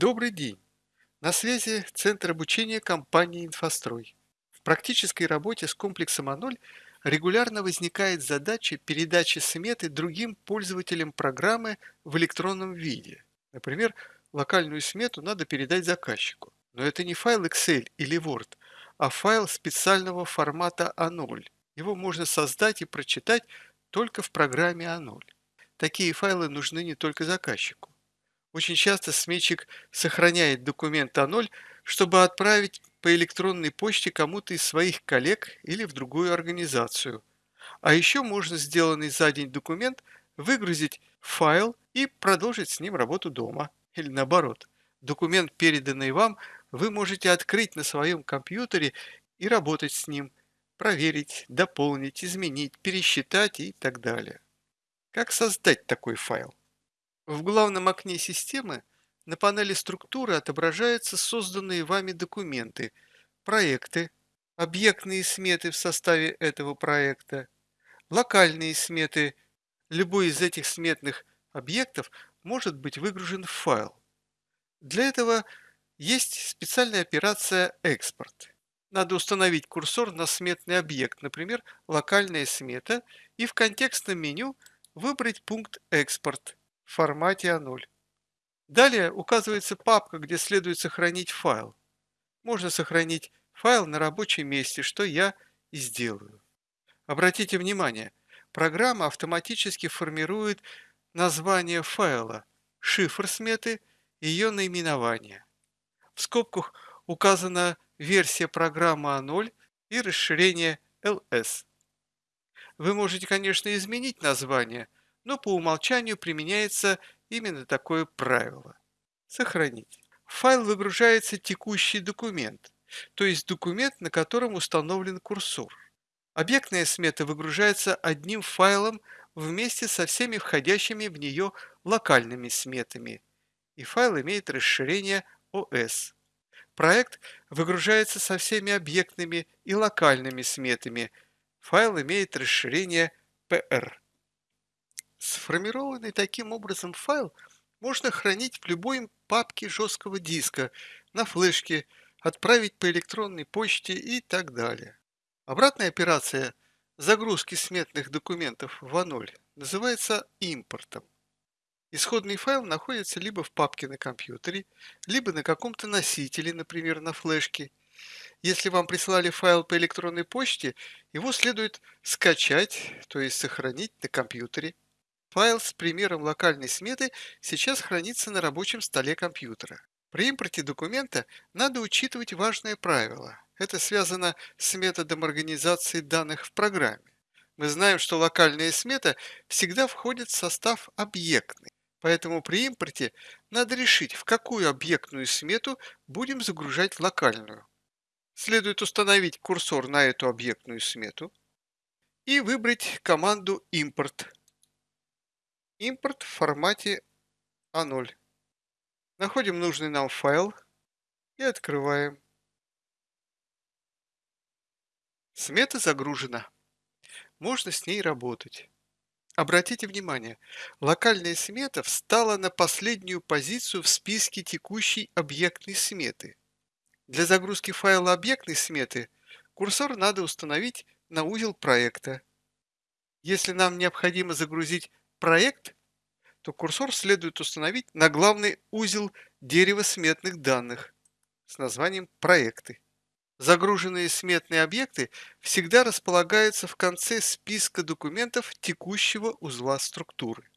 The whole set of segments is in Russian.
Добрый день! На связи Центр обучения компании «Инфострой». В практической работе с комплексом А0 регулярно возникает задача передачи сметы другим пользователям программы в электронном виде. Например, локальную смету надо передать заказчику. Но это не файл Excel или Word, а файл специального формата А0. Его можно создать и прочитать только в программе А0. Такие файлы нужны не только заказчику. Очень часто сметчик сохраняет документ А0, чтобы отправить по электронной почте кому-то из своих коллег или в другую организацию. А еще можно сделанный за день документ выгрузить файл и продолжить с ним работу дома. Или наоборот, документ, переданный вам, вы можете открыть на своем компьютере и работать с ним, проверить, дополнить, изменить, пересчитать и так далее. Как создать такой файл? В главном окне системы на панели структуры отображаются созданные вами документы, проекты, объектные сметы в составе этого проекта, локальные сметы. Любой из этих сметных объектов может быть выгружен в файл. Для этого есть специальная операция «Экспорт». Надо установить курсор на сметный объект, например, локальная смета, и в контекстном меню выбрать пункт «Экспорт» формате А0. Далее указывается папка, где следует сохранить файл. Можно сохранить файл на рабочем месте, что я и сделаю. Обратите внимание, программа автоматически формирует название файла, шифр сметы ее наименование. В скобках указана версия программы А0 и расширение LS. Вы можете, конечно, изменить название, но по умолчанию применяется именно такое правило. Сохранить. В файл выгружается текущий документ, то есть документ, на котором установлен курсор. Объектная смета выгружается одним файлом вместе со всеми входящими в нее локальными сметами, и файл имеет расширение OS. Проект выгружается со всеми объектными и локальными сметами. Файл имеет расширение PR. Сформированный таким образом файл можно хранить в любой папке жесткого диска, на флешке, отправить по электронной почте и так далее. Обратная операция загрузки сметных документов в А0 называется импортом. Исходный файл находится либо в папке на компьютере, либо на каком-то носителе, например, на флешке. Если вам прислали файл по электронной почте, его следует скачать, то есть сохранить на компьютере. Файл с примером локальной сметы сейчас хранится на рабочем столе компьютера. При импорте документа надо учитывать важное правило. Это связано с методом организации данных в программе. Мы знаем, что локальная смета всегда входит в состав объектной. Поэтому при импорте надо решить, в какую объектную смету будем загружать локальную. Следует установить курсор на эту объектную смету и выбрать команду «Импорт». Импорт в формате А0. Находим нужный нам файл и открываем. Смета загружена. Можно с ней работать. Обратите внимание, локальная смета встала на последнюю позицию в списке текущей объектной сметы. Для загрузки файла объектной сметы курсор надо установить на узел проекта. Если нам необходимо загрузить проект, то курсор следует установить на главный узел дерева сметных данных с названием «Проекты». Загруженные сметные объекты всегда располагаются в конце списка документов текущего узла структуры.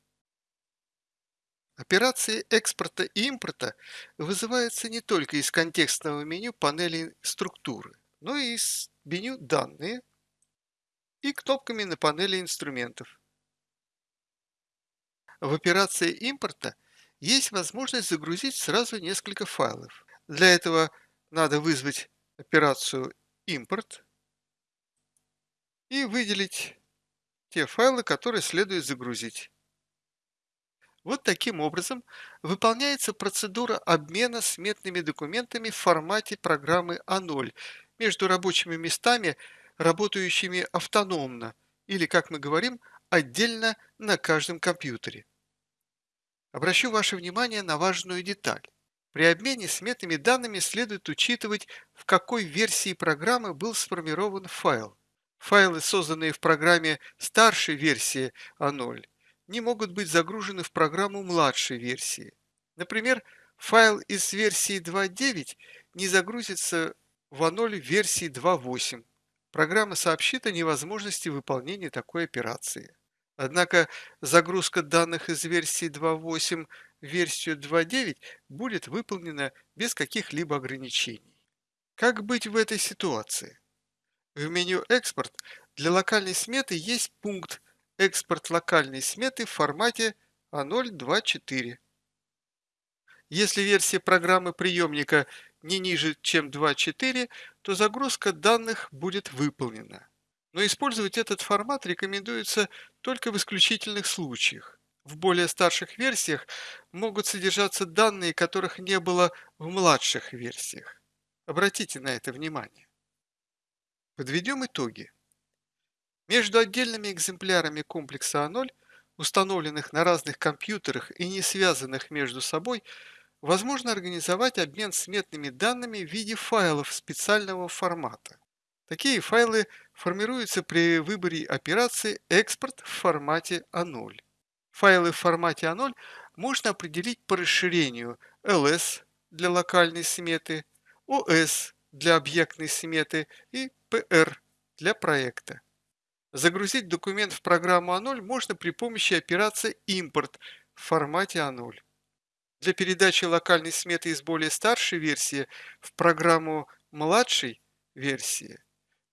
Операции экспорта и импорта вызываются не только из контекстного меню панели структуры, но и из меню «Данные» и кнопками на панели инструментов. В операции импорта есть возможность загрузить сразу несколько файлов. Для этого надо вызвать операцию импорт и выделить те файлы, которые следует загрузить. Вот таким образом выполняется процедура обмена сметными документами в формате программы А0 между рабочими местами, работающими автономно или, как мы говорим, отдельно на каждом компьютере. Обращу ваше внимание на важную деталь. При обмене сметными данными следует учитывать, в какой версии программы был сформирован файл. Файлы, созданные в программе старшей версии А0, не могут быть загружены в программу младшей версии. Например, файл из версии 2.9 не загрузится в А0 версии 2.8. Программа сообщит о невозможности выполнения такой операции. Однако загрузка данных из версии 2.8 в версию 2.9 будет выполнена без каких-либо ограничений. Как быть в этой ситуации? В меню «Экспорт» для локальной сметы есть пункт «Экспорт локальной сметы в формате А024». Если версия программы приемника не ниже, чем 2.4, то загрузка данных будет выполнена. Но использовать этот формат рекомендуется только в исключительных случаях. В более старших версиях могут содержаться данные, которых не было в младших версиях. Обратите на это внимание. Подведем итоги. Между отдельными экземплярами комплекса А0, установленных на разных компьютерах и не связанных между собой, возможно организовать обмен сметными данными в виде файлов специального формата. Такие файлы формируются при выборе операции «Экспорт в формате А0». Файлы в формате А0 можно определить по расширению LS для локальной сметы, OS для объектной сметы и PR для проекта. Загрузить документ в программу А0 можно при помощи операции «Импорт» в формате А0. Для передачи локальной сметы из более старшей версии в программу младшей версии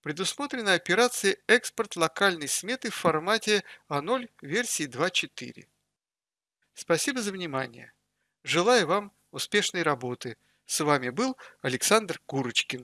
предусмотрена операция «Экспорт локальной сметы в формате А0 версии 2.4». Спасибо за внимание. Желаю вам успешной работы. С вами был Александр Курочкин.